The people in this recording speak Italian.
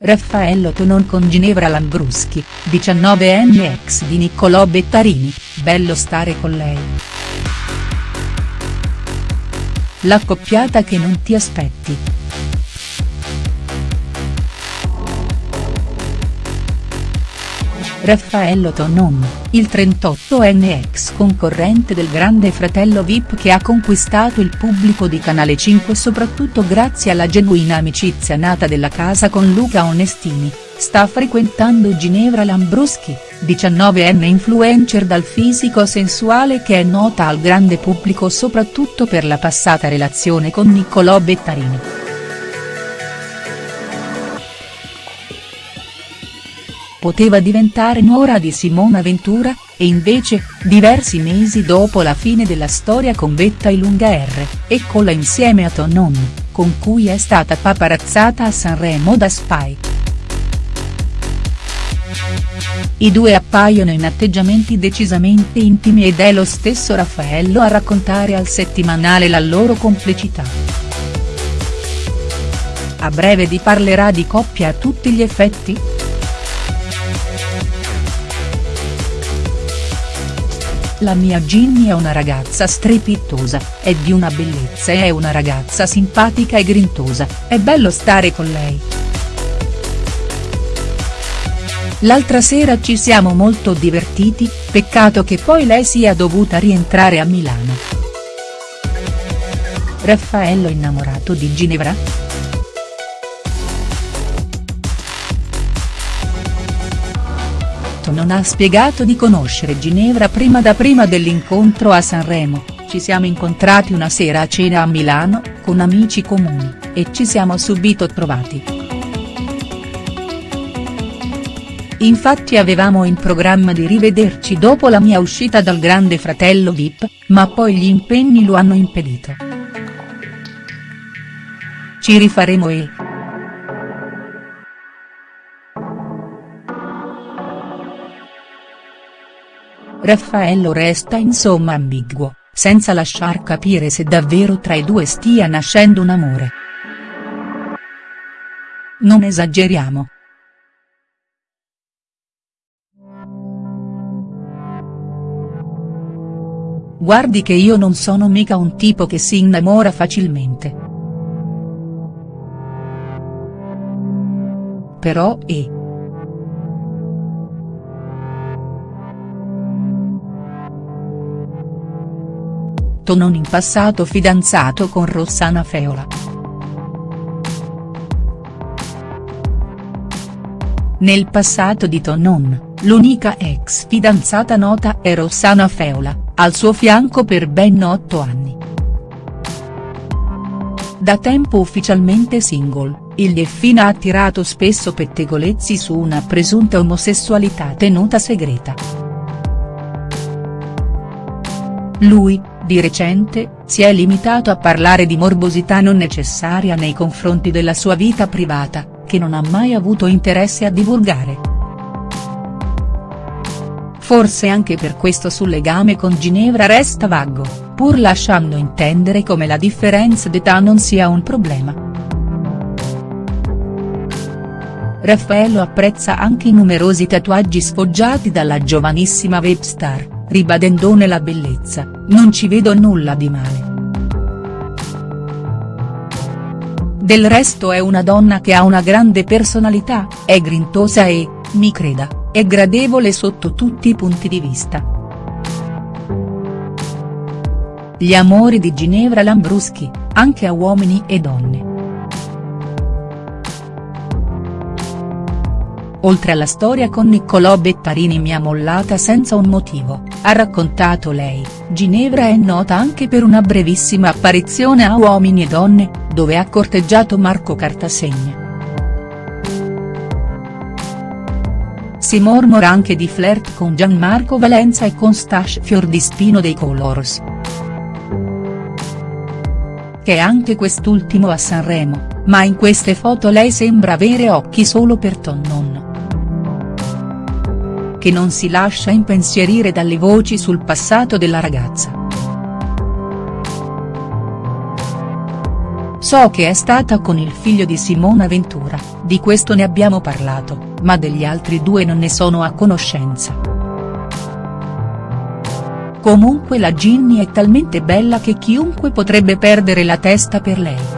Raffaello Tonon con Ginevra Lambruschi, 19enne ex di Niccolò Bettarini, bello stare con lei. L'accoppiata che non ti aspetti. Raffaello Tonon, il 38enne ex concorrente del Grande Fratello Vip che ha conquistato il pubblico di Canale 5 soprattutto grazie alla genuina amicizia nata della casa con Luca Onestini, sta frequentando Ginevra Lambruschi, 19enne influencer dal fisico sensuale che è nota al grande pubblico soprattutto per la passata relazione con Niccolò Bettarini. Poteva diventare nuora di Simona Ventura, e invece, diversi mesi dopo la fine della storia con Betta Ilunga R, eccola insieme a Tonon, con cui è stata paparazzata a Sanremo da Spike. I due appaiono in atteggiamenti decisamente intimi ed è lo stesso Raffaello a raccontare al settimanale la loro complicità. A breve di parlerà di coppia a tutti gli effetti?. La mia Ginny è una ragazza strepitosa, è di una bellezza e è una ragazza simpatica e grintosa, è bello stare con lei. L'altra sera ci siamo molto divertiti, peccato che poi lei sia dovuta rientrare a Milano. Raffaello innamorato di Ginevra?. Non ha spiegato di conoscere Ginevra prima da prima dell'incontro a Sanremo, ci siamo incontrati una sera a cena a Milano, con amici comuni, e ci siamo subito trovati. Infatti avevamo in programma di rivederci dopo la mia uscita dal Grande Fratello Vip, ma poi gli impegni lo hanno impedito. Ci rifaremo e. Raffaello resta insomma ambiguo, senza lasciar capire se davvero tra i due stia nascendo un amore. Non esageriamo. Guardi che io non sono mica un tipo che si innamora facilmente. Però e. non in passato fidanzato con Rossana Feola. Nel passato di Tonon, l'unica ex fidanzata nota è Rossana Feola, al suo fianco per ben otto anni. Da tempo ufficialmente single, il Delfina ha attirato spesso pettegolezzi su una presunta omosessualità tenuta segreta. Lui, di recente, si è limitato a parlare di morbosità non necessaria nei confronti della sua vita privata, che non ha mai avuto interesse a divulgare. Forse anche per questo sul legame con Ginevra resta vago, pur lasciando intendere come la differenza d'età non sia un problema. Raffaello apprezza anche i numerosi tatuaggi sfoggiati dalla giovanissima webstar ribadendone la bellezza, non ci vedo nulla di male. Del resto è una donna che ha una grande personalità, è grintosa e, mi creda, è gradevole sotto tutti i punti di vista. Gli amori di Ginevra Lambruschi, anche a uomini e donne. Oltre alla storia con Niccolò Bettarini mi ha mollata senza un motivo, ha raccontato lei, Ginevra è nota anche per una brevissima apparizione a Uomini e Donne, dove ha corteggiato Marco Cartasegna. Si mormora anche di flirt con Gianmarco Valenza e con Stash Fiordispino dei Colors. Che anche quest'ultimo a Sanremo, ma in queste foto lei sembra avere occhi solo per Tonnon che non si lascia impensierire dalle voci sul passato della ragazza. So che è stata con il figlio di Simona Ventura, di questo ne abbiamo parlato, ma degli altri due non ne sono a conoscenza. Comunque la Ginny è talmente bella che chiunque potrebbe perdere la testa per lei.